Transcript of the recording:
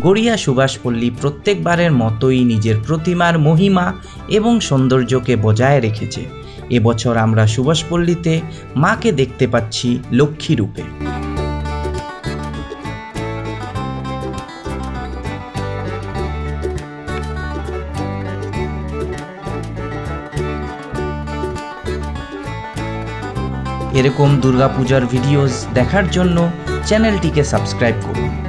গড়িয়া সুভাষপল্লী প্রত্যেকবারের মতোই নিজের প্রতিমার মহিমা এবং সৌন্দর্যকে বজায় রেখেছে। এবছর আমরা সুভাষপল্লীতে মাকে দেখতে পাচ্ছি লক্ষ্মী রূপে। এরকম দুর্গাপূজার ভিডিওস দেখার জন্য চ্যানেলটিকে সাবস্ক্রাইব করুন।